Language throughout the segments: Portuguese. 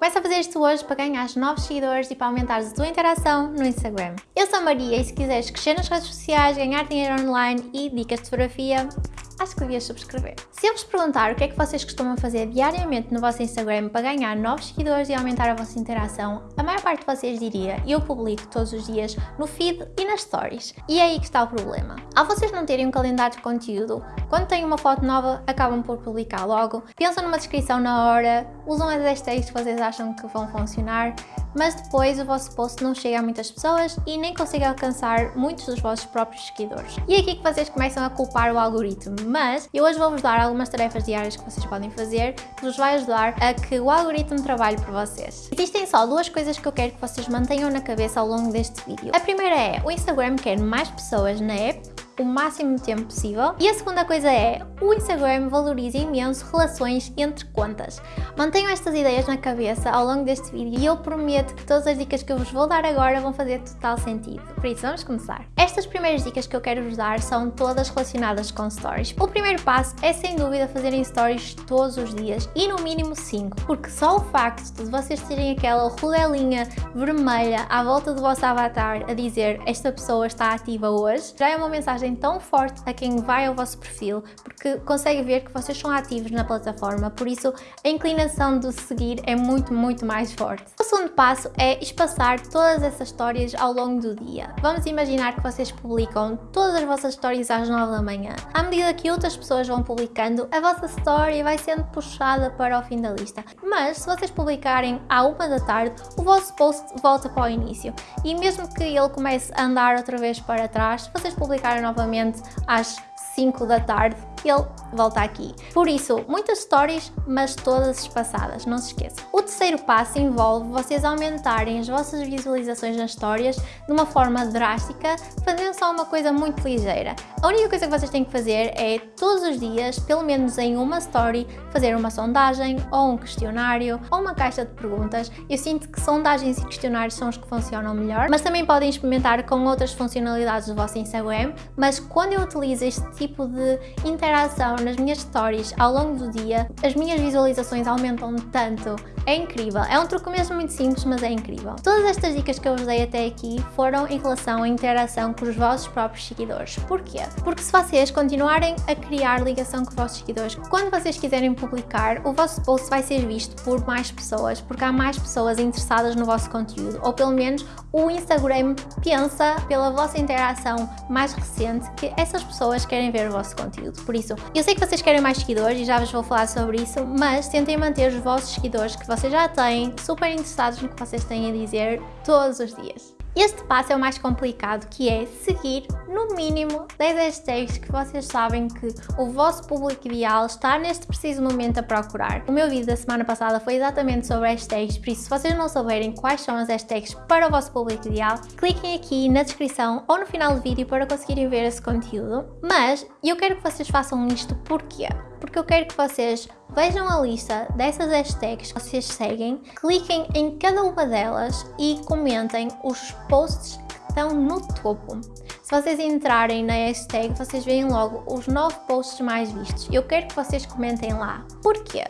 Começa a fazer isto hoje para ganhar novos seguidores e para aumentar a tua interação no Instagram. Eu sou a Maria e se quiseres crescer nas redes sociais, ganhar dinheiro online e dicas de fotografia, acho que devias subscrever. Se eu vos perguntar o que é que vocês costumam fazer diariamente no vosso Instagram para ganhar novos seguidores e aumentar a vossa interação, a maior parte de vocês diria eu publico todos os dias no feed e nas stories. E é aí que está o problema. Ao vocês não terem um calendário de conteúdo, quando têm uma foto nova, acabam por publicar logo, pensam numa descrição na hora, usam as hashtags que vocês acham que vão funcionar, mas depois o vosso post não chega a muitas pessoas e nem consegue alcançar muitos dos vossos próprios seguidores. E é aqui que vocês começam a culpar o algoritmo, mas eu hoje vou-vos dar algumas tarefas diárias que vocês podem fazer que vos vai ajudar a que o algoritmo trabalhe por vocês. Existem só duas coisas que eu quero que vocês mantenham na cabeça ao longo deste vídeo. A primeira é, o Instagram quer mais pessoas na app o máximo de tempo possível. E a segunda coisa é, o Instagram valoriza imenso relações entre contas. Mantenham estas ideias na cabeça ao longo deste vídeo e eu prometo que todas as dicas que eu vos vou dar agora vão fazer total sentido. Por isso, vamos começar. Estas primeiras dicas que eu quero vos dar são todas relacionadas com stories. O primeiro passo é sem dúvida fazerem stories todos os dias e no mínimo 5, porque só o facto de vocês terem aquela rodelinha vermelha à volta do vosso avatar a dizer esta pessoa está ativa hoje, já é uma mensagem tão forte a quem vai ao vosso perfil, porque consegue ver que vocês são ativos na plataforma, por isso a inclinação de seguir é muito, muito mais forte. O segundo passo é espaçar todas essas histórias ao longo do dia. Vamos imaginar que vocês publicam todas as vossas histórias às 9 da manhã. À medida que outras pessoas vão publicando, a vossa história vai sendo puxada para o fim da lista. Mas se vocês publicarem à 1 da tarde, o vosso post volta para o início. E mesmo que ele comece a andar outra vez para trás, se vocês publicarem novamente às 5 da tarde ele volta aqui. Por isso, muitas stories, mas todas espaçadas, não se esqueça. O terceiro passo envolve vocês aumentarem as vossas visualizações nas histórias de uma forma drástica, fazendo só uma coisa muito ligeira. A única coisa que vocês têm que fazer é, todos os dias, pelo menos em uma story, fazer uma sondagem, ou um questionário, ou uma caixa de perguntas. Eu sinto que sondagens e questionários são os que funcionam melhor, mas também podem experimentar com outras funcionalidades do vosso Instagram, mas quando eu utilizo este tipo de interação interação nas minhas stories ao longo do dia, as minhas visualizações aumentam tanto. É incrível. É um truque mesmo muito simples, mas é incrível. Todas estas dicas que eu vos dei até aqui foram em relação à interação com os vossos próprios seguidores. Porquê? Porque se vocês continuarem a criar ligação com os vossos seguidores, quando vocês quiserem publicar, o vosso post vai ser visto por mais pessoas, porque há mais pessoas interessadas no vosso conteúdo, ou pelo menos o Instagram pensa pela vossa interação mais recente que essas pessoas querem ver o vosso conteúdo. Por isso, eu sei que vocês querem mais seguidores e já vos vou falar sobre isso, mas tentem manter os vossos seguidores que vocês já têm super interessados no que vocês têm a dizer todos os dias. Este passo é o mais complicado, que é seguir no mínimo 10 hashtags que vocês sabem que o vosso público ideal está neste preciso momento a procurar. O meu vídeo da semana passada foi exatamente sobre hashtags, por isso se vocês não souberem quais são as hashtags para o vosso público ideal, cliquem aqui na descrição ou no final do vídeo para conseguirem ver esse conteúdo. Mas eu quero que vocês façam isto porquê? Porque eu quero que vocês vejam a lista dessas hashtags que vocês seguem, cliquem em cada uma delas e comentem os posts que estão no topo. Se vocês entrarem na hashtag, vocês veem logo os 9 posts mais vistos. Eu quero que vocês comentem lá. Porquê?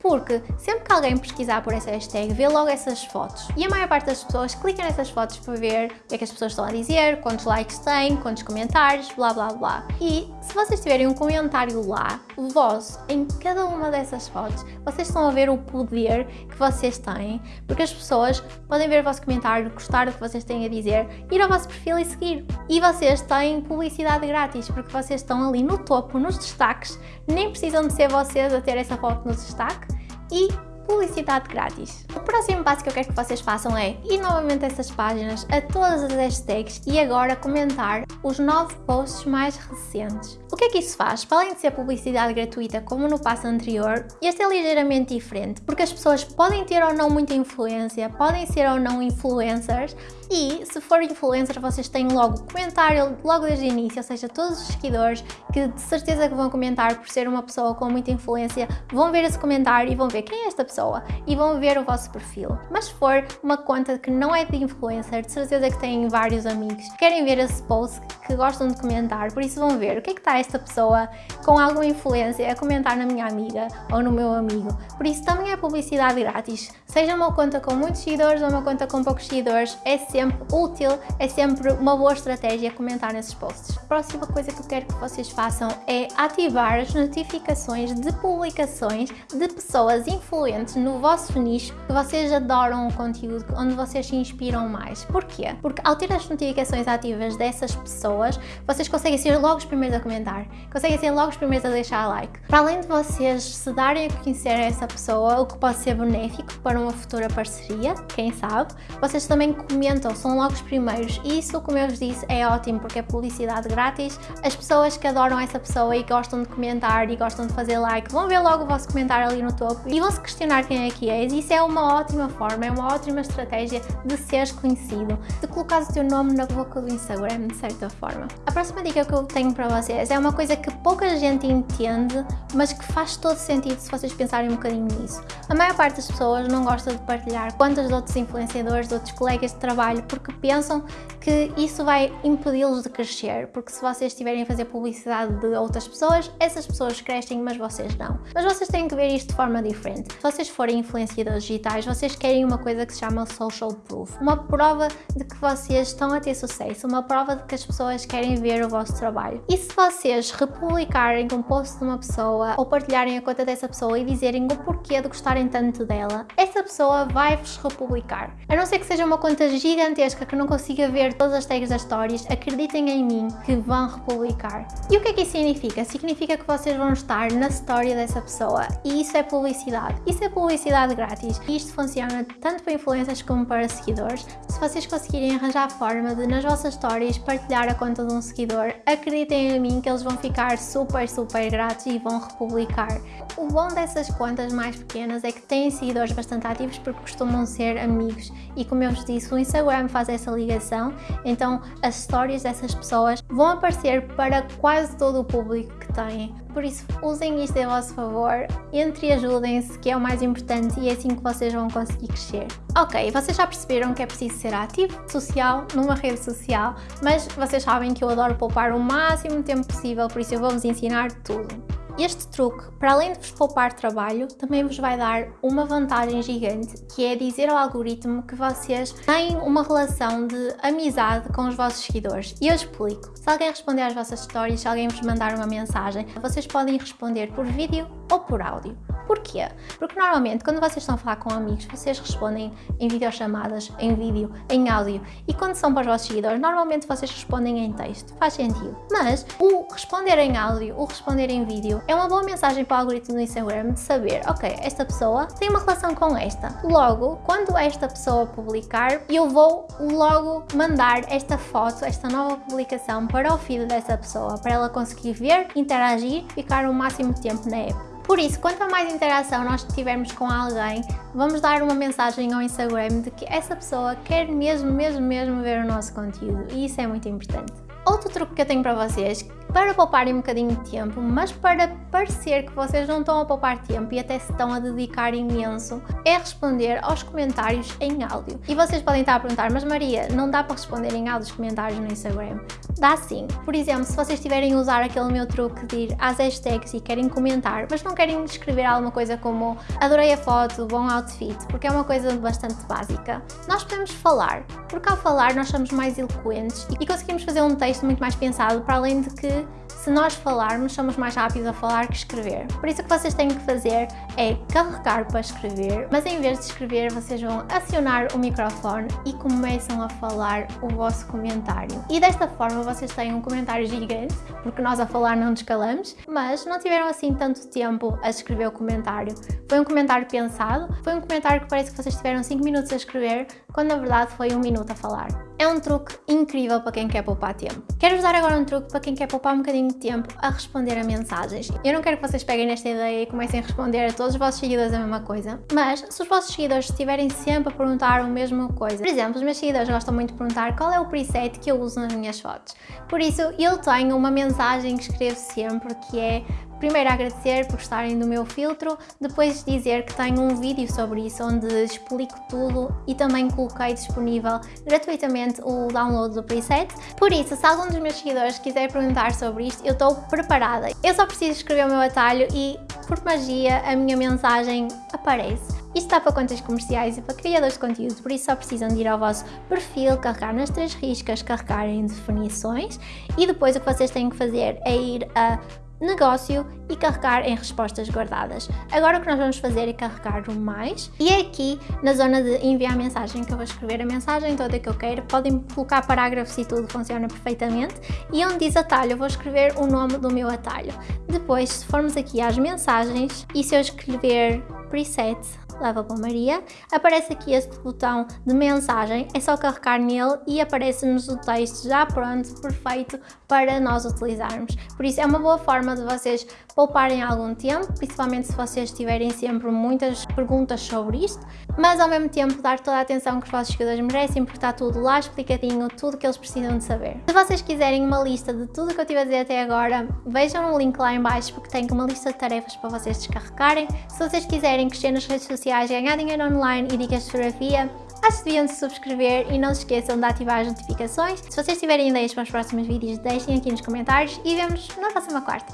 Porque sempre que alguém pesquisar por essa hashtag, vê logo essas fotos. E a maior parte das pessoas clica nessas fotos para ver o que é que as pessoas estão a dizer, quantos likes têm, quantos comentários, blá blá blá. E se vocês tiverem um comentário lá, vosso, em cada uma dessas fotos, vocês estão a ver o poder que vocês têm, porque as pessoas podem ver o vosso comentário, gostar do que vocês têm a dizer, ir ao vosso perfil e seguir. E vocês têm publicidade grátis, porque vocês estão ali no topo, nos destaques, nem precisam de ser vocês a ter essa foto no destaque, e publicidade grátis. O próximo passo que eu quero que vocês façam é ir novamente a essas páginas, a todas as hashtags e agora comentar os 9 posts mais recentes. O que é que isso faz? Para além de ser publicidade gratuita como no passo anterior, este é ligeiramente diferente, porque as pessoas podem ter ou não muita influência, podem ser ou não influencers, e se for influencer vocês têm logo comentário logo desde o início, ou seja, todos os seguidores que de certeza que vão comentar por ser uma pessoa com muita influência, vão ver esse comentário e vão ver quem é esta pessoa pessoa e vão ver o vosso perfil. Mas se for uma conta que não é de influencer, de certeza que têm vários amigos que querem ver esse post, que gostam de comentar, por isso vão ver o que é que está esta pessoa com alguma influência a comentar na minha amiga ou no meu amigo. Por isso também é publicidade grátis. Seja uma conta com muitos seguidores ou uma conta com poucos seguidores, é sempre útil, é sempre uma boa estratégia comentar nesses posts. A próxima coisa que eu quero que vocês façam é ativar as notificações de publicações de pessoas influentes no vosso nicho que vocês adoram o conteúdo, onde vocês se inspiram mais. Porquê? Porque ao ter as notificações ativas dessas pessoas, vocês conseguem ser logo os primeiros a comentar, conseguem ser logo os primeiros a deixar like. Para além de vocês se darem a conhecer essa pessoa, o que pode ser benéfico para uma futura parceria, quem sabe, vocês também comentam, são logo os primeiros e isso, como eu vos disse, é ótimo porque é publicidade grátis. As pessoas que adoram essa pessoa e gostam de comentar e gostam de fazer like vão ver logo o vosso comentário ali no topo e vão se questionar quem é que és. Isso é uma ótima forma, é uma ótima estratégia de seres conhecido, de colocar o teu nome na boca do Instagram, de certa forma. A próxima dica que eu tenho para vocês é uma coisa que pouca gente entende, mas que faz todo sentido se vocês pensarem um bocadinho nisso. A maior parte das pessoas não gosta de partilhar quantas de outros influenciadores, de outros colegas de trabalho, porque pensam que isso vai impedi-los de crescer, porque se vocês estiverem a fazer publicidade de outras pessoas, essas pessoas crescem, mas vocês não. Mas vocês têm que ver isto de forma diferente. Se vocês forem influenciadores digitais, vocês querem uma coisa que se chama social proof, uma prova de que vocês estão a ter sucesso, uma prova de que as pessoas querem ver o vosso trabalho. E se vocês republicarem um post de uma pessoa ou partilharem a conta dessa pessoa e dizerem o porquê de gostarem tanto dela, essa pessoa vai-vos republicar. A não ser que seja uma conta gigantesca que não consiga ver todas as tags das stories, acreditem em mim que vão republicar. E o que é que isso significa? Significa que vocês vão estar na história dessa pessoa e isso é publicidade. Isso é publicidade grátis e isto funciona tanto para influências como para seguidores. Se vocês conseguirem arranjar forma de nas vossas stories partilhar a conta de um seguidor, acreditem em mim que eles vão ficar super, super gratos e vão republicar. O bom dessas contas mais pequenas é que têm seguidores bastante ativos porque costumam ser amigos e como eu vos disse, o Instagram faz essa ligação, então as stories dessas pessoas vão aparecer para quase todo o público que têm. Por isso, usem isto a vosso favor, entre e ajudem-se, que é o mais importante e é assim que vocês vão conseguir crescer. Ok, vocês já perceberam que é preciso ser ativo, social, numa rede social, mas vocês sabem que eu adoro poupar o máximo tempo possível, por isso eu vou-vos ensinar tudo. Este truque, para além de vos poupar trabalho, também vos vai dar uma vantagem gigante, que é dizer ao algoritmo que vocês têm uma relação de amizade com os vossos seguidores. E eu explico. Se alguém responder às vossas histórias, se alguém vos mandar uma mensagem, vocês podem responder por vídeo ou por áudio. Porquê? Porque normalmente quando vocês estão a falar com amigos, vocês respondem em videochamadas, em vídeo, em áudio e quando são para os vossos seguidores, normalmente vocês respondem em texto. Faz sentido. Mas o responder em áudio, o responder em vídeo é uma boa mensagem para o algoritmo do Instagram de saber, ok, esta pessoa tem uma relação com esta. Logo, quando esta pessoa publicar, eu vou logo mandar esta foto, esta nova publicação para o feed dessa pessoa, para ela conseguir ver, interagir, ficar o máximo tempo na app. Por isso, quanto mais interação nós tivermos com alguém, vamos dar uma mensagem ao Instagram de que essa pessoa quer mesmo, mesmo, mesmo ver o nosso conteúdo e isso é muito importante. Outro truque que eu tenho para vocês, para pouparem um bocadinho de tempo, mas para parecer que vocês não estão a poupar tempo e até se estão a dedicar imenso, é responder aos comentários em áudio. E vocês podem estar a perguntar, mas Maria, não dá para responder em áudio os comentários no Instagram? Dá sim. Por exemplo, se vocês estiverem a usar aquele meu truque de ir às hashtags e querem comentar, mas não querem escrever alguma coisa como adorei a foto, bom outfit, porque é uma coisa bastante básica, nós podemos falar, porque ao falar nós somos mais eloquentes e conseguimos fazer um texto texto muito mais pensado, para além de que se nós falarmos, somos mais rápidos a falar que escrever. Por isso o que vocês têm que fazer é carregar para escrever, mas em vez de escrever, vocês vão acionar o microfone e começam a falar o vosso comentário. E desta forma vocês têm um comentário gigante, porque nós a falar não nos calamos, mas não tiveram assim tanto tempo a escrever o comentário. Foi um comentário pensado, foi um comentário que parece que vocês tiveram 5 minutos a escrever, quando na verdade foi um minuto a falar. É um truque incrível para quem quer poupar tempo. Quero-vos dar agora um truque para quem quer poupar um bocadinho de tempo a responder a mensagens. Eu não quero que vocês peguem nesta ideia e comecem a responder a todos os vossos seguidores a mesma coisa, mas se os vossos seguidores estiverem sempre a perguntar a mesma coisa, por exemplo, os meus seguidores gostam muito de perguntar qual é o preset que eu uso nas minhas fotos. Por isso, eu tenho uma mensagem que escrevo sempre que é primeiro agradecer por gostarem do meu filtro, depois dizer que tenho um vídeo sobre isso onde explico tudo e também coloquei disponível gratuitamente o download do preset. Por isso, se algum dos meus seguidores quiser perguntar sobre isto, eu estou preparada. Eu só preciso escrever o meu atalho e, por magia, a minha mensagem aparece. Isto está para contas comerciais e para criadores de conteúdo, por isso só precisam de ir ao vosso perfil, carregar nas três riscas, carregar em definições e depois o que vocês têm que fazer é ir a negócio e carregar em respostas guardadas. Agora o que nós vamos fazer é carregar o mais e é aqui na zona de enviar mensagem que eu vou escrever a mensagem toda que eu quero. Podem colocar parágrafos e tudo funciona perfeitamente e onde diz atalho eu vou escrever o nome do meu atalho. Depois se formos aqui às mensagens e se eu escrever preset leva para Maria, aparece aqui este botão de mensagem, é só carregar nele e aparece-nos o texto já pronto, perfeito para nós utilizarmos. Por isso é uma boa forma de vocês pouparem algum tempo, principalmente se vocês tiverem sempre muitas perguntas sobre isto, mas ao mesmo tempo dar toda a atenção que os vossos seguidores merecem porque está tudo lá explicadinho, tudo que eles precisam de saber. Se vocês quiserem uma lista de tudo que eu tive a dizer até agora, vejam o link lá em baixo porque tenho uma lista de tarefas para vocês descarregarem. Se vocês quiserem crescer nas redes sociais, ganhar dinheiro online e dicas de fotografia, acho que deviam se subscrever e não se esqueçam de ativar as notificações. Se vocês tiverem ideias para os próximos vídeos, deixem aqui nos comentários e vemos na próxima quarta.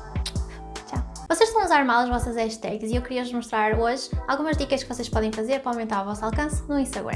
Tchau! Vocês estão a usar mal as vossas hashtags e eu queria vos mostrar hoje algumas dicas que vocês podem fazer para aumentar o vosso alcance no Instagram.